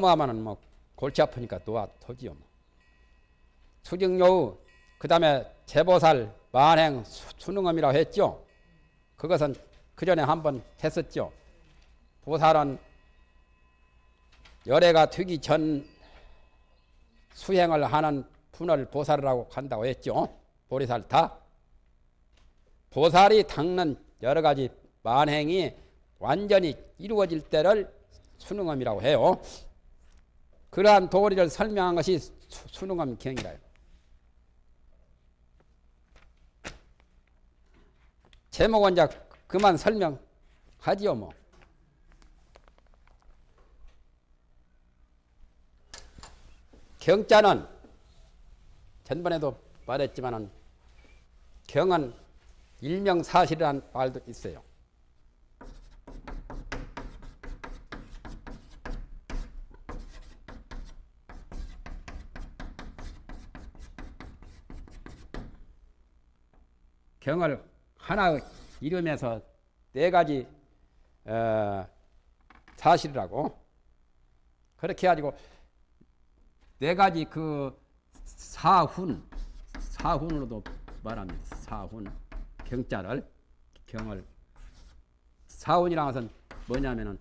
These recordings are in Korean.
너무하면은 뭐 골치 아프니까 놓아 토지요. 뭐. 수직요우 그 다음에 재보살 만행 수능엄이라고 했죠. 그것은 그 전에 한번 했었죠. 보살은 열애가 되기 전 수행을 하는 분을 보살이라고 한다고 했죠. 보리살 다. 보살이 닦는 여러 가지 만행이 완전히 이루어질 때를 수능엄이라고 해요. 그러한 도리를 설명한 것이 수능엄 경이라요. 제목은 이제 그만 설명하지요, 뭐. 경자는 전번에도 말했지만은 경은 일명사실이라는 말도 있어요. 경을 하나 이름에서 네 가지 어, 사실이라고. 그렇게 가지고 네 가지 그 사훈 사훈으로도 말합니다. 사훈 경자를 경을. 사훈이라는 것은 뭐냐면은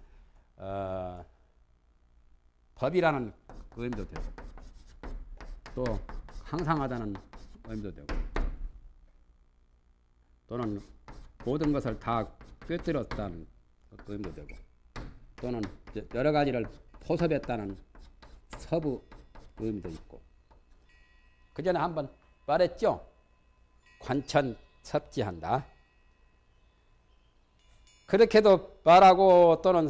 어, 법이라는 의미도 되고 또 항상하다는 의미도 되고 또는 모든 것을 다 꿰뚫었다는 의미도 되고 또는 여러 가지를 포섭했다는 서부 의미도 있고 그 전에 한번 말했죠. 관천 섭지한다. 그렇게도 말하고 또는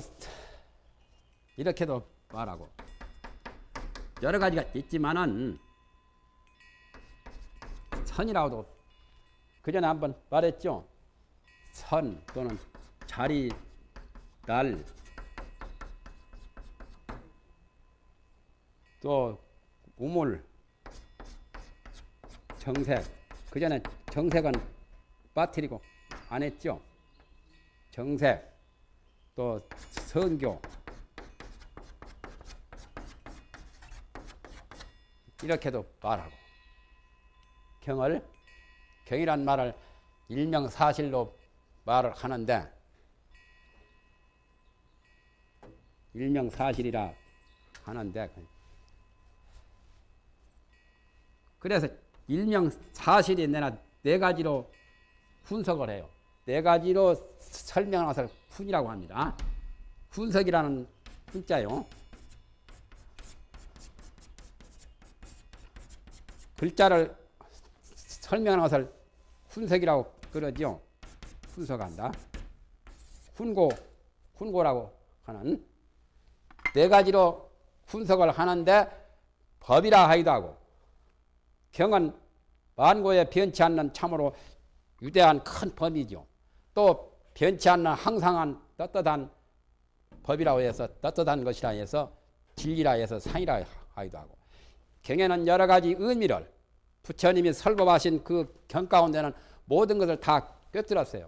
이렇게도 말하고 여러 가지가 있지만은 선이라고도 그 전에 한번 말했죠. 선 또는 자리, 날, 또 우물, 정색. 그 전에 정색은 빠뜨리고 안 했죠. 정색, 또 선교. 이렇게도 말하고 경을 경이란 말을 일명사실로 말을 하는데 일명사실이라 하는데 그래서 일명사실이 내나 네 가지로 분석을 해요. 네 가지로 설명한 것을 훈이라고 합니다. 분석이라는 훈자요. 글자를 설명하는 것을 훈석이라고 그러죠. 분석한다. 훈고, 훈고라고 하는 네 가지로 분석을 하는데 법이라 하기도 하고 경은 만고에 변치 않는 참으로 유대한 큰 법이죠. 또 변치 않는 항상한 떳떳한 법이라고 해서 떳떳한 것이라 해서 진리라 해서 상이라 하기도 하고 경에는 여러 가지 의미를 부처님이 설법하신 그 경 가운데는 모든 것을 다 꿰뚫었어요.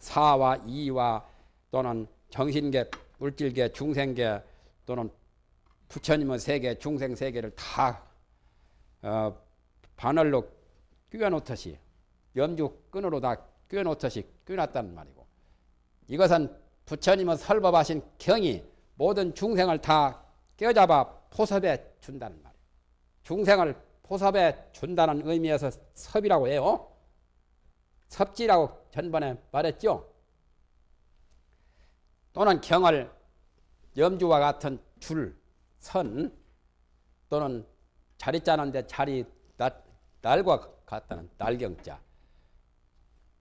사와 이와 또는 정신계, 물질계, 중생계 또는 부처님의 세계, 중생 세계를 다 어, 바늘로 끼워놓듯이 염주 끈으로 다 끼워놓듯이 끼워놨다는 말이고 이것은 부처님의 설법하신 경이 모든 중생을 다 껴잡아 포섭해 준다는 말이에요. 중생을 포섭해 준다는 의미에서 섭이라고 해요. 섭지라고 전번에 말했죠. 또는 경을 염주와 같은 줄, 선 또는 자리 짜는데 자리 날과 같다는 날경자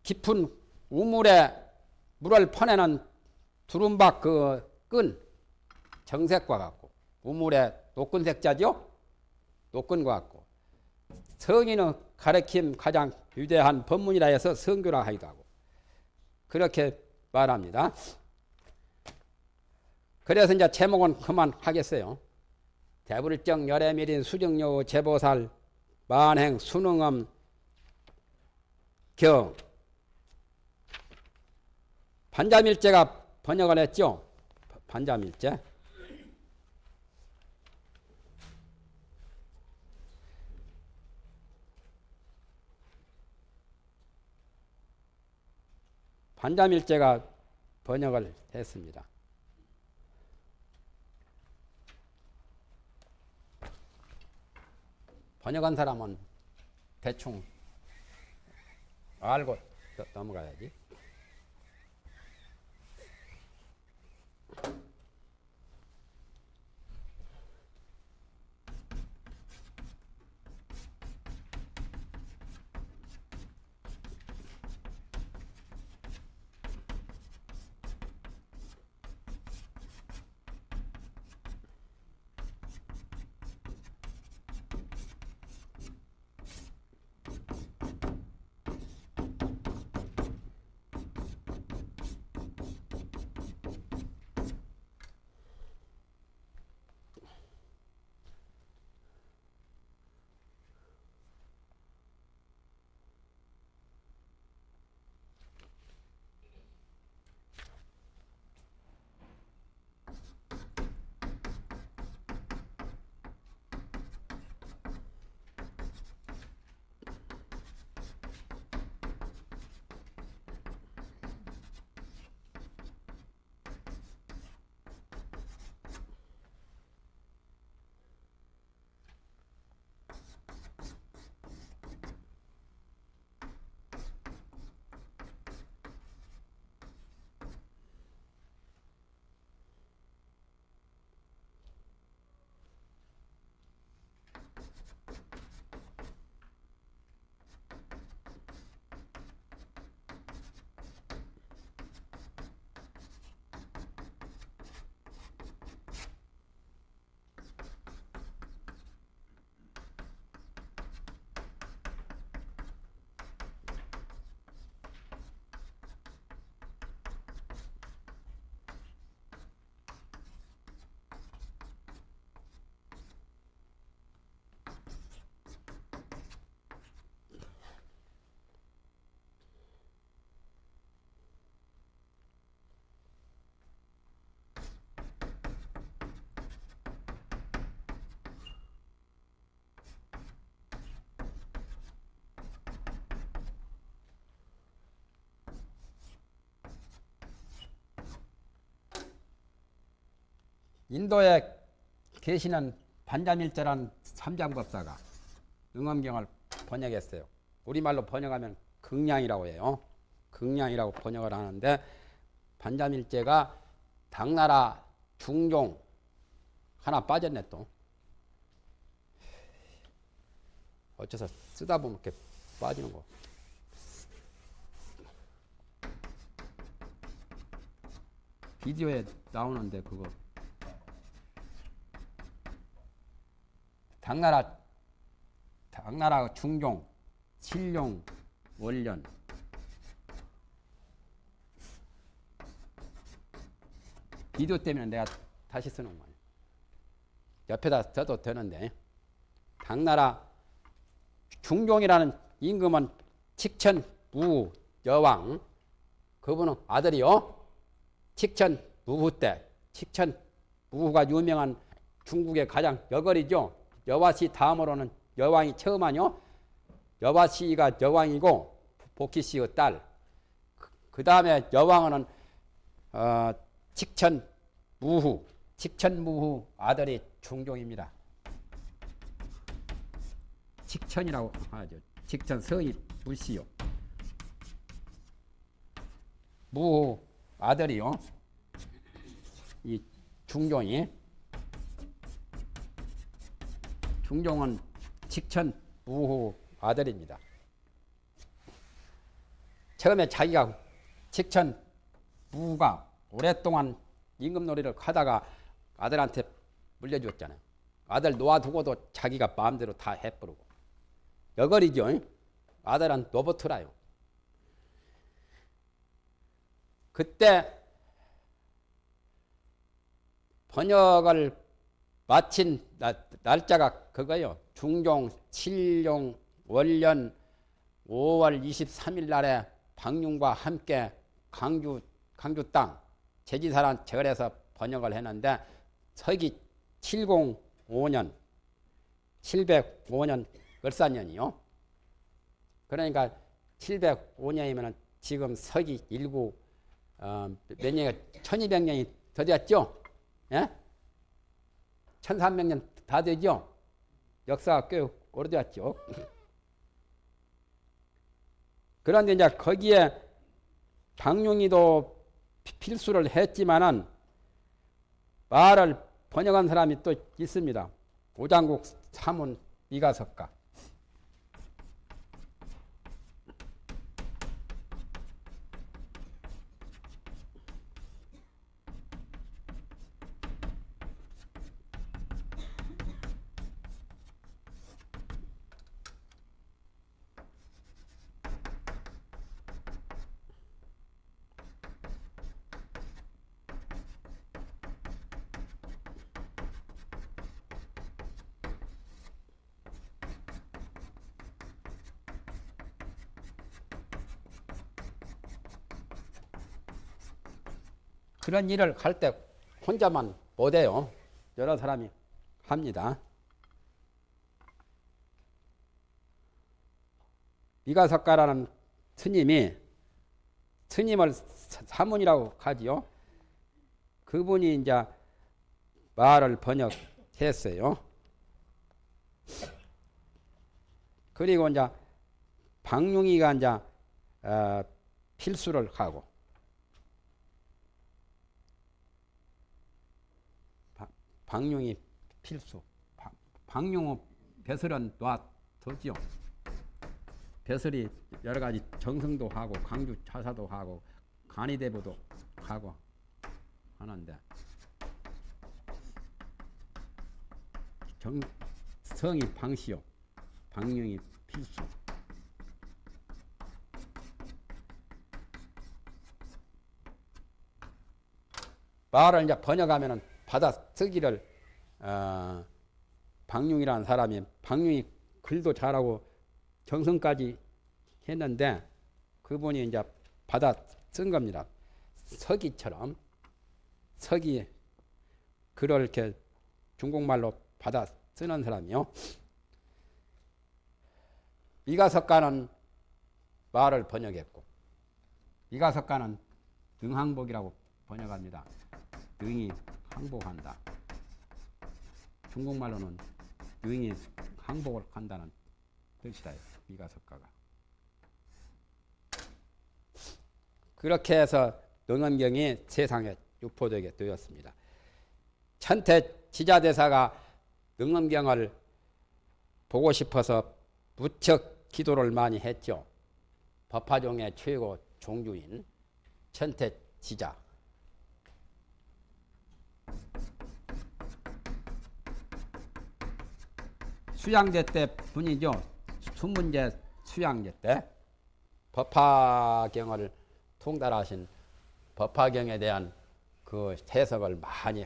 깊은 우물에 물을 퍼내는 두rum박 그 끈 정색과 같고 우물에 녹근색자죠 녹근과 같고 성인의 가르침 가장 유대한 법문이라 해서 성교라 하기도 하고 그렇게 말합니다. 그래서 이제 제목은 그만하겠어요. 대불정 열애밀인 수정여 제보살 만행 수능엄 경 반자밀제가 번역을 했죠. 반자밀제. 반자밀제가 번역을 했습니다. 번역한 사람은 대충 알고 넘어가야지. 인도에 계시는 반자밀자란 삼장법사가 응엄경을 번역했어요. 우리말로 번역하면 극량이라고 해요. 극량이라고 번역을 하는데 반자밀제가 당나라 중종 하나 빠졌네 또. 어째서 쓰다 보면 이렇게 빠지는 거. 비디오에 나오는데 그거 당나라 당나라 중종 칠룡 월년 비디오 때문에 내가 다시 쓰는 거야. 옆에다 써도 되는데 당나라 중종이라는 임금은 칙천 무 여왕 그분은 아들이요. 칙천 무후 때 칙천 무후가 유명한 중국의 가장 여걸이죠. 여와시 다음으로는 여왕이 처음 하뇨. 여와시가 여왕이고 복희씨의 딸. 그 다음에 여왕은 어, 칙천 무후, 칙천 무후 아들이 중종입니다. 칙천이라고 하죠. 칙천 서이 불씨요. 무후 아들이요. 이 중종이 중종은 직천 무후 아들입니다. 처음에 자기가 직천 무가 오랫동안 임금놀이를 하다가 아들한테 물려주었잖아요. 아들 놓아두고도 자기가 마음대로 다 해버리고. 여걸이죠. 아들은 노버트라요. 그때 번역을 마친 날짜가 그거요. 중종 7용 월년 5월 23일 날에 박융과 함께 강주 강주 땅 제지사란 절에서 번역을 했는데 서기 705년 705년 을사년이요. 그러니까 705년이면 지금 서기 일구 어, 몇 년이 1200년이 더 됐죠? 예? 1300년 다 되죠? 역사가 꽤 오래됐죠. 그런데 이제 거기에 박용이도 필수를 했지만은 말을 번역한 사람이 또 있습니다. 오장국 사문 미가석가. 그런 일을 할 때 혼자만 못해요. 여러 사람이 합니다. 미가석가라는 스님이 스님을 사문이라고 하지요. 그분이 이제 말을 번역했어요. 그리고 이제 박용이가 이제 어, 필수를 하고 방용이 필수. 방용호 배설은 놔두지요. 배설이 여러 가지 정성도 하고 강주 차사도 하고 간이대부도 하고 하는데 정, 성이 방시요. 방용이 필수. 말을 이제 번역하면은 받아 쓰기를 어, 박용이라는 사람이 박용이 글도 잘하고 정성까지 했는데 그분이 이제 받아 쓴 겁니다. 서기처럼 서기 글을 이렇게 중국말로 받아 쓰는 사람이요. 미가석가는 말을 번역했고 미가석가는 능항복이라고 번역합니다. 능이 항복한다. 중국말로는 능이 항복을 한다는 뜻이다. 미가석가가. 그렇게 해서 능엄경이 세상에 유포되게 되었습니다. 천태 지자대사가 능엄경을 보고 싶어서 무척 기도를 많이 했죠. 법화종의 최고 종주인 천태 지자. 수양제 때 분이죠. 수문제 수양제 때 법화경을 통달하신 법화경에 대한 그 해석을 많이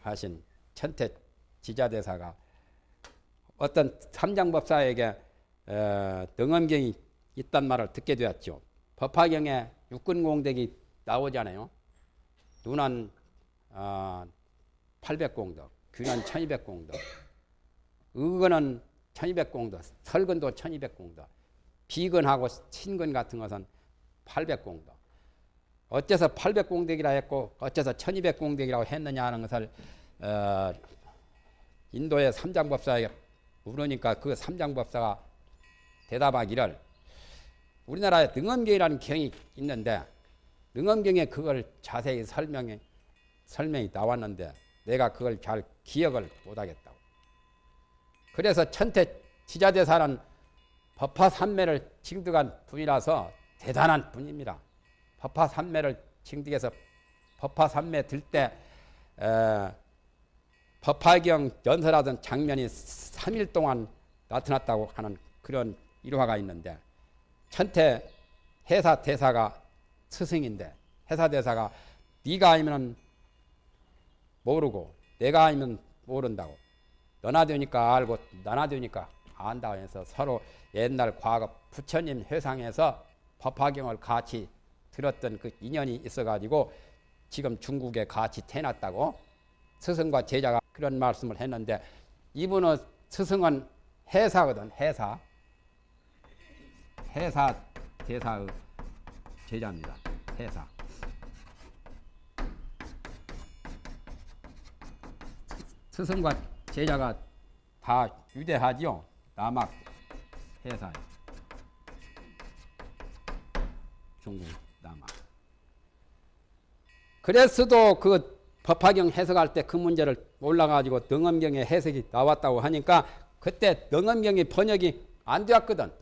하신 천태 지자대사가 어떤 삼장법사에게 등엄경이 있단 말을 듣게 되었죠. 법화경에 육군공덕이 나오잖아요. 어, 800공덕, 귀는 1200공덕, 의건은 1200공덕, 설근도 1200공덕, 비건하고 신건 같은 것은 800공덕. 어째서 800공덕이라 했고 어째서 1200공덕이라고 했느냐 하는 것을 어, 인도의 삼장법사에게 물으니까 그 삼장법사가 대답하기를 우리나라에 능엄경이라는 경이 있는데 능엄경에 그걸 자세히 설명해 설명이 나왔는데 내가 그걸 잘 기억을 못하겠다고. 그래서 천태 지자대사는 법화산매를 징득한 분이라서 대단한 분입니다. 법화산매를 징득해서 법화산매 들 때 법화경 연설하던 장면이 3일 동안 나타났다고 하는 그런 일화가 있는데 천태 해사 대사가 스승인데 해사 대사가 네가 아니면 모르고 내가 아니면 모른다고 너나 되니까 알고 나나 되니까 안다 해서 서로 옛날 과거 부처님 회상에서 법화경을 같이 들었던 그 인연이 있어가지고 지금 중국에 같이 태어났다고 스승과 제자가 그런 말씀을 했는데 이분은 스승은 해사거든 해사 해사 대사의 제자입니다. 해사. 스승과 제자가 다 유대하지요. 남학 해사. 중국 남학. 그랬어도 그 법화경 해석할 때 그 문제를 올라가지고 능엄경의 해석이 나왔다고 하니까 그때 능엄경의 번역이 안 되었거든.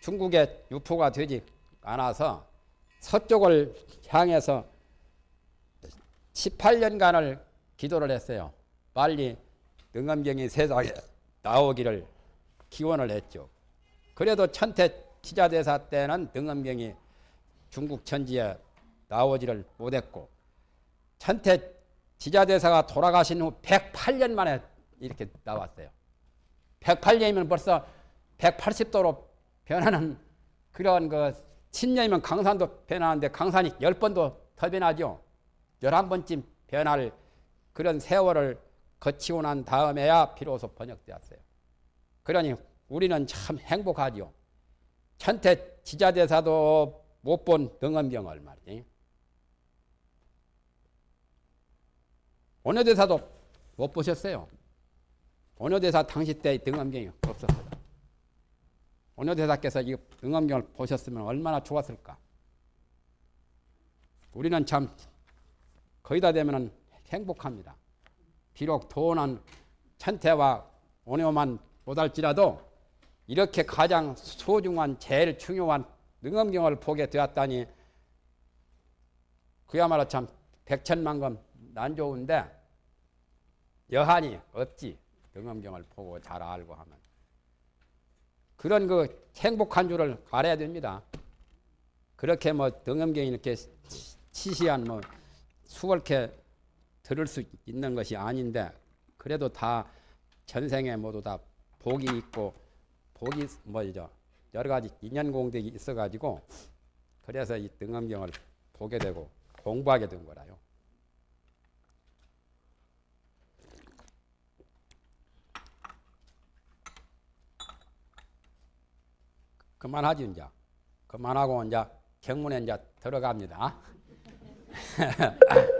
중국에 유포가 되지 않아서 서쪽을 향해서 18년간을 기도를 했어요. 빨리 능엄경이 세상에 나오기를 기원을 했죠. 그래도 천태 지자대사 때는 능엄경이 중국 천지에 나오지를 못했고 천태 지자대사가 돌아가신 후 108년 만에 이렇게 나왔어요. 108년이면 벌써 180도로 변하는 그런 그 10년이면 강산도 변하는데 강산이 10번도 더 변하죠. 11번쯤 변할 그런 세월을 거치고 난 다음에야 비로소 번역되었어요. 그러니 우리는 참 행복하죠. 천태 지자대사도 못 본 등엄경을 말이지. 원효대사도 못 보셨어요. 원효대사 당시 때 등엄경이 없었거든. 원효대사께서 이 등엄경을 보셨으면 얼마나 좋았을까. 우리는 참 거의 다 되면 행복합니다. 비록 돈은 천태와 원효만 못할지라도 이렇게 가장 소중한 제일 중요한 능엄경을 보게 되었다니 그야말로 참 백천만금 난 좋은데 여한이 없지 능엄경을 보고 잘 알고 하면 그런 그 행복한 줄을 알아야 됩니다. 그렇게 뭐 능엄경이 이렇게 치시한 뭐 수월케 들을 수 있는 것이 아닌데 그래도 다 전생에 모두 다 복이 있고 복이 뭐죠 여러 가지 인연 공덕이 있어가지고 그래서 이 등엄경을 보게 되고 공부하게 된 거라요. 그만하지 이제 그만하고 이제 경문에 이제 들어갑니다.